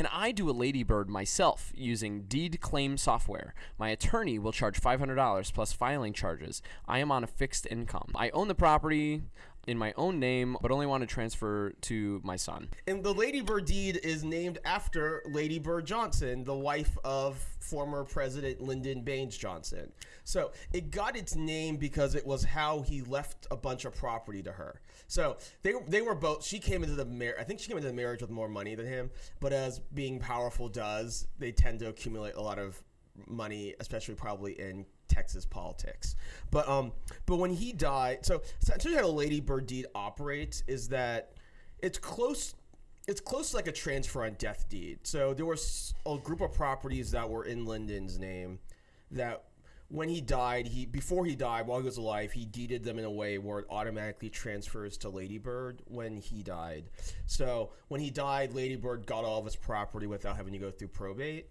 Can I do a ladybird myself using deed claim software? My attorney will charge $500 plus filing charges. I am on a fixed income. I own the property in my own name, but only want to transfer to my son. And the Lady Bird deed is named after Lady Bird Johnson, the wife of former President Lyndon Baines Johnson. So it got its name because it was how he left a bunch of property to her. So they they were both. She came into the. I think she came into the marriage with more money than him. But as being powerful does, they tend to accumulate a lot of money, especially probably in Texas politics. But um, but when he died, so essentially how Lady Bird deed operates is that it's close. It's close to like a transfer on death deed. So there was a group of properties that were in Lyndon's name that when he died, he before he died, while he was alive, he deeded them in a way where it automatically transfers to Ladybird when he died. So when he died, Ladybird got all of his property without having to go through probate.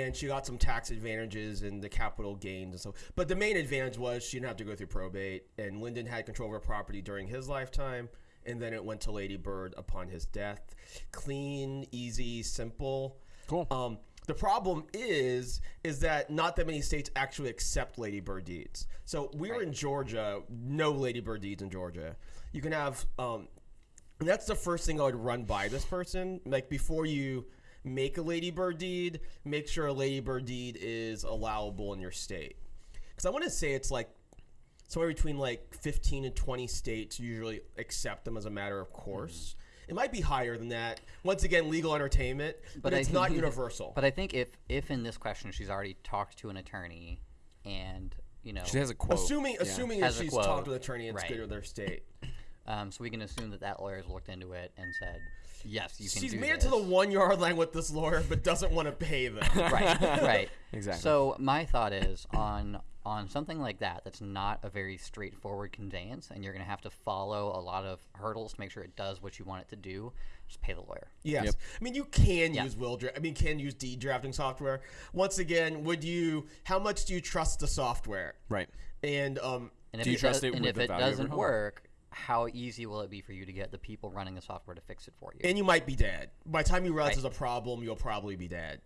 And she got some tax advantages and the capital gains and so. But the main advantage was she didn't have to go through probate, and Lyndon had control of her property during his lifetime, and then it went to Ladybird upon his death. Clean, easy, simple. Cool. Um, the problem is, is that not that many states actually accept ladybird deeds. So we're in Georgia, no ladybird deeds in Georgia. You can have, um, and that's the first thing I would run by this person. Like before you make a ladybird deed, make sure a ladybird deed is allowable in your state. Because I want to say it's like somewhere between like 15 and 20 states usually accept them as a matter of course. Mm-hmm. It might be higher than that. Once again, legal entertainment, but, I it's think- not universal. But I think if if in this question she's already talked to an attorney, and you know, She has a quote. assuming Yeah. assuming that she's quote. talked to an attorney and it's Right. good with their state. Um, so we can assume that that lawyer's looked into it and said, yes, you can She's do made it this. to the one yard line with this lawyer, but doesn't want to pay them. right, right. Exactly. So my thought is on on something like that that's not a very straightforward conveyance, and you're going to have to follow a lot of hurdles to make sure it does what you want it to do. Just pay the lawyer. Yes, Yep. I mean you can Yeah. use will. Dra- I mean, can use deed drafting software. Once again, would you? How much do you trust the software? Right. And um, And if Do you it trust does, it? And with if the it value doesn't home? work, how easy will it be for you to get the people running the software to fix it for you? and you might be dead by the time you realize Right. there's a problem. You'll probably be dead.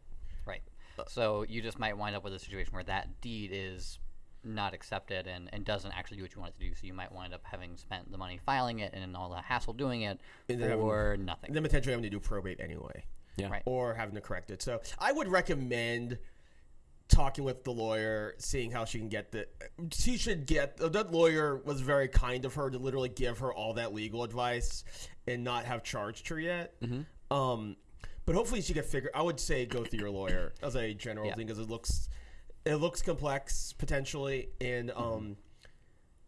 Right. Uh, so you just might wind up with a situation where that deed is not accepted and, and doesn't actually do what you want it to do. So you might wind up having spent the money filing it and all the hassle doing it And then having- nothing. Then potentially having to do probate anyway. Yeah. Right. or having to correct it. So I would recommend talking with the lawyer, seeing how she can get the. She should get that lawyer was very kind of her to literally give her all that legal advice and not have charged her yet. Um, but hopefully she can figure. I would say go through your lawyer as a general Yeah. thing because it looks it looks complex potentially and um.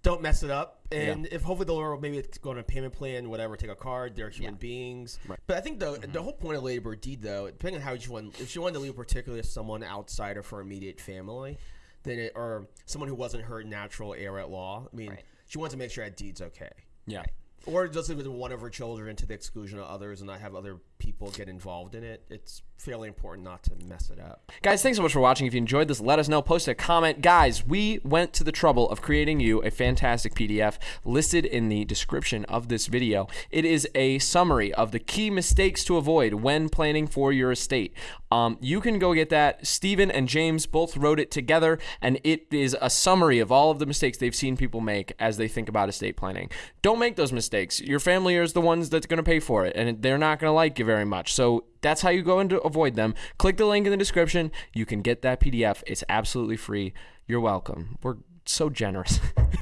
Don't mess it up, and if hopefully the lawyer will maybe go on a payment plan, whatever, take a card. They're human Yeah. beings, Right. but I think the mm-hmm. the whole point of ladybird deed, though, depending on how she want, if she wanted to leave particularly someone outside of her immediate family, then it, or someone who wasn't her natural heir at law. I mean, Right. she wants to make sure that deed's okay, Yeah. or just leave it to one of her children to the exclusion of others, and not have other people get involved in it. It's fairly important not to mess it up. Guys, thanks so much for watching. If you enjoyed this, let us know. Post a comment. Guys, we went to the trouble of creating you a fantastic PDF listed in the description of this video. It is a summary of the key mistakes to avoid when planning for your estate. Um, you can go get that. Steven and James both wrote it together, and it is a summary of all of the mistakes they've seen people make as they think about estate planning. Don't make those mistakes. Your family is the ones that's going to pay for it, and they're not going to like you very much. So that's how you go and avoid them. Click the link in the description. You can get that PDF. It's absolutely free. You're welcome. We're so generous.